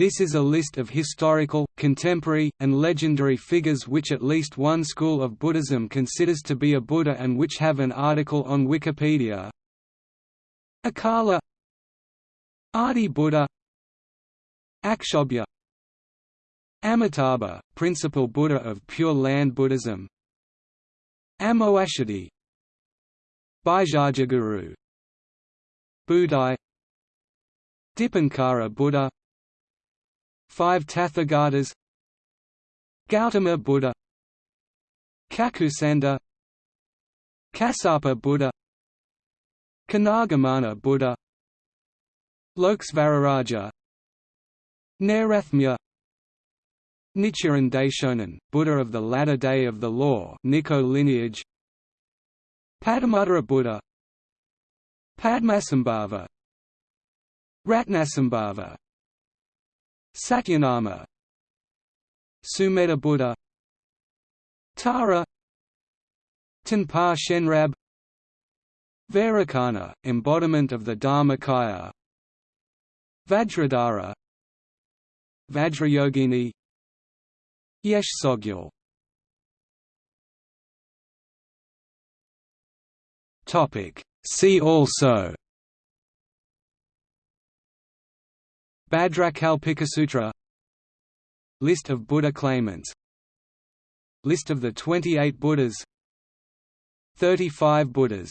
This is a list of historical, contemporary, and legendary figures which at least one school of Buddhism considers to be a Buddha and which have an article on Wikipedia. Akala Adi Buddha Akshobhya Amitabha, principal Buddha of Pure Land Buddhism Amoghasiddhi Bhaisajyaguru Budai Dipankara Buddha Five Tathagatas Gautama Buddha Kakusandha Kassapa Buddha Konagamana Buddha Lokesvararaja Nairatmya Nichiren Daishonin, Buddha of the latter day of the law Nikko lineage Padumuttara Buddha Padmasambhava Ratnasambhava Satyanama Sumedha Buddha. Tara. Tonpa Shenrab. Vairocana, embodiment of the Dharmakaya Vajradhara. Vajrayogini. Yeshe Tsogyal. See also Bhadrakalpikasutra List of Buddha claimants. List of the 28 Buddhas. 35 Buddhas